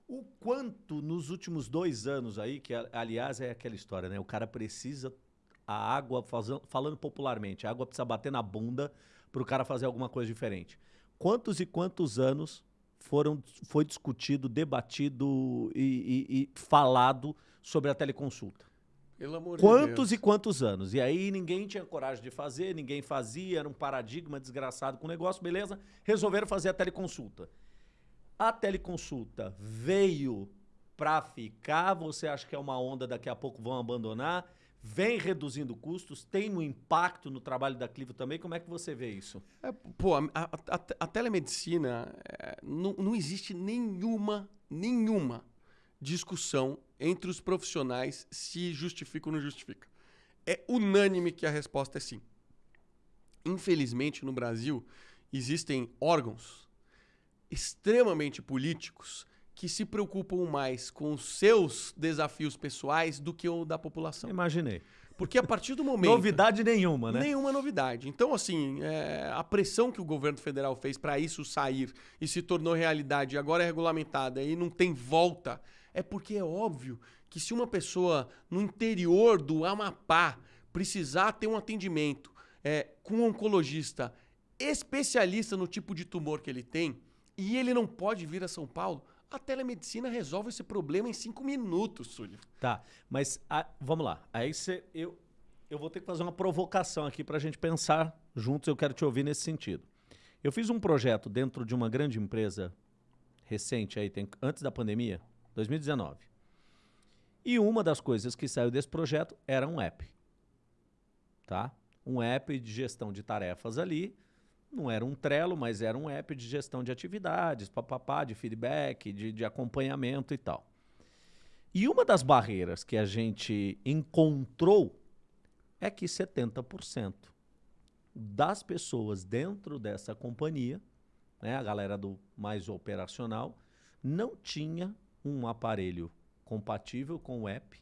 O quanto nos últimos dois anos aí, que aliás é aquela história, né? O cara precisa a água, falando popularmente, a água precisa bater na bunda para o cara fazer alguma coisa diferente. Quantos e quantos anos foram, foi discutido, debatido e, e, e falado sobre a teleconsulta? Pelo amor quantos de e quantos anos? E aí ninguém tinha coragem de fazer, ninguém fazia, era um paradigma desgraçado com o negócio, beleza? Resolveram fazer a teleconsulta. A teleconsulta veio para ficar? Você acha que é uma onda daqui a pouco vão abandonar? Vem reduzindo custos? Tem um impacto no trabalho da Clivo também? Como é que você vê isso? É, pô, a, a, a telemedicina é, não, não existe nenhuma, nenhuma discussão entre os profissionais se justifica ou não justifica. É unânime que a resposta é sim. Infelizmente, no Brasil, existem órgãos extremamente políticos que se preocupam mais com os seus desafios pessoais do que o da população. Imaginei. Porque a partir do momento. novidade nenhuma, né? Nenhuma novidade. Então, assim, é, a pressão que o governo federal fez para isso sair e se tornou realidade, agora é regulamentada e não tem volta, é porque é óbvio que se uma pessoa no interior do Amapá precisar ter um atendimento é, com um oncologista especialista no tipo de tumor que ele tem e ele não pode vir a São Paulo, a telemedicina resolve esse problema em cinco minutos, Súlio. Tá, mas a, vamos lá. Aí você, eu, eu vou ter que fazer uma provocação aqui para a gente pensar juntos. Eu quero te ouvir nesse sentido. Eu fiz um projeto dentro de uma grande empresa recente aí, tem, antes da pandemia, 2019. E uma das coisas que saiu desse projeto era um app. Tá? Um app de gestão de tarefas ali não era um Trello, mas era um app de gestão de atividades, papapá, de feedback, de, de acompanhamento e tal. E uma das barreiras que a gente encontrou é que 70% das pessoas dentro dessa companhia, né, a galera do mais operacional, não tinha um aparelho compatível com o app,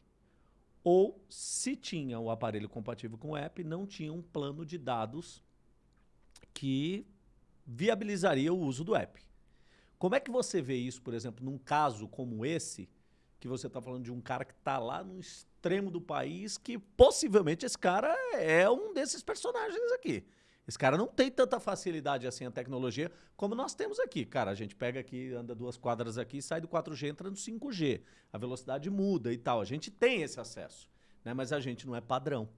ou se tinha o aparelho compatível com o app, não tinha um plano de dados que viabilizaria o uso do app. Como é que você vê isso, por exemplo, num caso como esse, que você está falando de um cara que está lá no extremo do país, que possivelmente esse cara é um desses personagens aqui. Esse cara não tem tanta facilidade assim a tecnologia como nós temos aqui. Cara, a gente pega aqui, anda duas quadras aqui, sai do 4G, entra no 5G. A velocidade muda e tal. A gente tem esse acesso, né? mas a gente não é padrão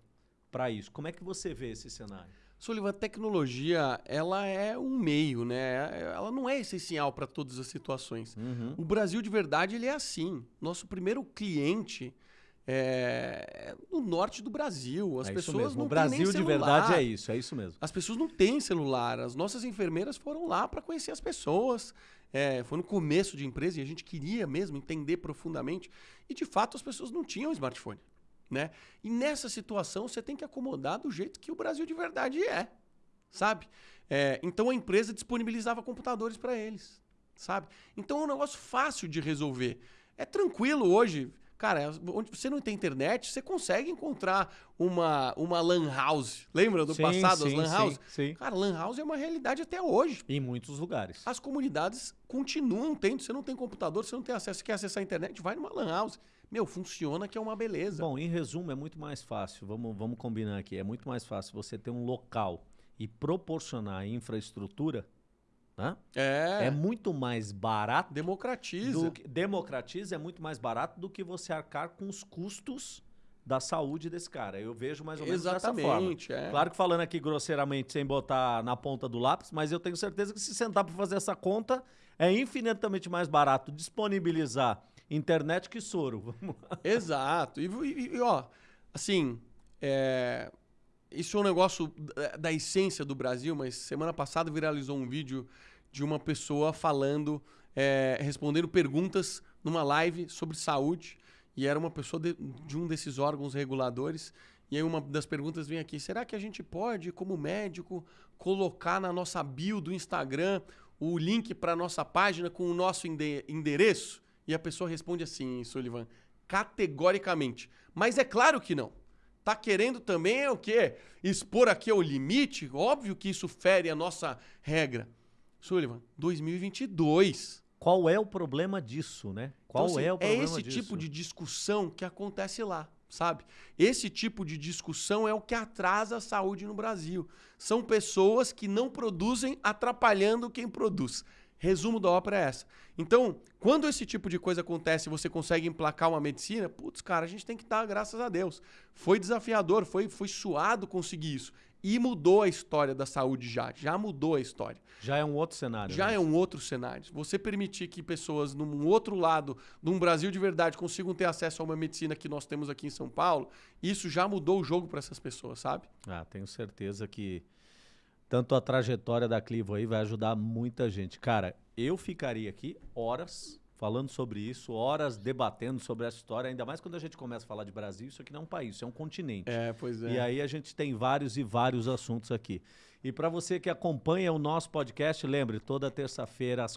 para isso. Como é que você vê esse cenário? Sullivan, a tecnologia, ela é um meio, né? Ela não é essencial para todas as situações. Uhum. O Brasil, de verdade, ele é assim. Nosso primeiro cliente é no norte do Brasil. As é pessoas não O Brasil, de verdade, é isso. É isso mesmo. As pessoas não têm celular. As nossas enfermeiras foram lá para conhecer as pessoas. É, foi no começo de empresa e a gente queria mesmo entender profundamente. E, de fato, as pessoas não tinham smartphone. Né? E nessa situação você tem que acomodar do jeito que o Brasil de verdade é, sabe? É, então a empresa disponibilizava computadores para eles, sabe? Então é um negócio fácil de resolver. É tranquilo hoje. Cara, onde você não tem internet, você consegue encontrar uma, uma lan house. Lembra do sim, passado, sim, as lan house? Sim, sim. Cara, lan house é uma realidade até hoje. Em muitos lugares. As comunidades continuam tendo. Você não tem computador, você não tem acesso, você quer acessar a internet, vai numa lan house. Meu, funciona que é uma beleza. Bom, em resumo, é muito mais fácil. Vamos, vamos combinar aqui. É muito mais fácil você ter um local e proporcionar infraestrutura. Né? É. É muito mais barato. Democratiza. Do, democratiza é muito mais barato do que você arcar com os custos da saúde desse cara. Eu vejo mais ou menos Exatamente, dessa forma. É. Claro que falando aqui grosseiramente, sem botar na ponta do lápis, mas eu tenho certeza que se sentar para fazer essa conta, é infinitamente mais barato disponibilizar internet que soro. Exato. E, e, e, ó, assim, é, isso é um negócio da, essência do Brasil, mas semana passada viralizou um vídeo de uma pessoa falando, é, respondendo perguntas numa live sobre saúde. E era uma pessoa de, de um desses órgãos reguladores. E aí uma das perguntas vem aqui: será que a gente pode, como médico, colocar na nossa bio do Instagram o link para nossa página com o nosso endereço? E a pessoa responde assim, Sullivan, categoricamente. Mas é claro que não. Tá querendo também é o quê? Expor aqui o limite? Óbvio que isso fere a nossa regra. Sullivan, 2022. Qual é o problema disso, né? Qual Então, assim, é o problema É esse disso? tipo de discussão que acontece lá, sabe? Esse tipo de discussão é o que atrasa a saúde no Brasil. São pessoas que não produzem atrapalhando quem produz. Resumo da ópera é essa. Então, quando esse tipo de coisa acontece e você consegue emplacar uma medicina, putz, cara, a gente tem que dar graças a Deus. Foi desafiador, foi, foi suado conseguir isso. E mudou a história da saúde já. Já mudou a história. Já é um outro cenário. Já né? é um outro cenário. Você permitir que pessoas num outro lado, num Brasil de verdade, consigam ter acesso a uma medicina que nós temos aqui em São Paulo, isso já mudou o jogo para essas pessoas, sabe? Ah, tenho certeza que tanto a trajetória da Clivo aí vai ajudar muita gente. Cara, eu ficaria aqui horas falando sobre isso, horas debatendo sobre essa história, ainda mais quando a gente começa a falar de Brasil, isso aqui não é um país, isso é um continente. É, pois E aí a gente tem vários e vários assuntos aqui. E para você que acompanha o nosso podcast, lembre, toda terça-feira às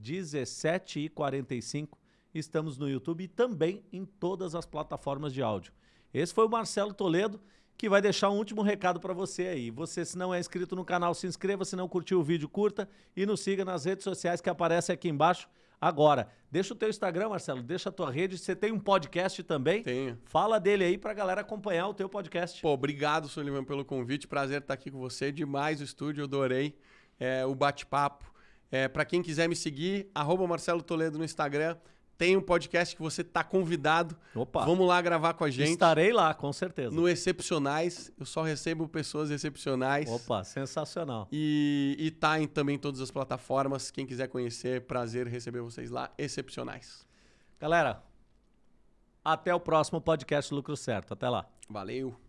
17h45 estamos no YouTube e também em todas as plataformas de áudio. Esse foi o Marcelo Toledo que vai deixar um último recado para você aí. Você, se não é inscrito no canal, se inscreva. Se não curtiu o vídeo, curta e nos siga nas redes sociais que aparecem aqui embaixo agora. Deixa o teu Instagram, Marcelo, deixa a tua rede. Você tem um podcast também? Tenho. Fala dele aí pra galera acompanhar o teu podcast. Pô, obrigado, Sullivan, pelo convite. Prazer estar aqui com você. Demais o estúdio, adorei é, o bate-papo. É, para quem quiser me seguir, arroba Marcelo Toledo no Instagram. Tem um podcast que você tá convidado. Opa. Vamos lá gravar com a gente. Estarei lá, com certeza. No Excepcionais. Eu só recebo pessoas excepcionais. Opa, sensacional. E, e tá em também todas as plataformas. Quem quiser conhecer, prazer receber vocês lá. Excepcionais. Galera, até o próximo podcast Lucro Certo. Até lá. Valeu.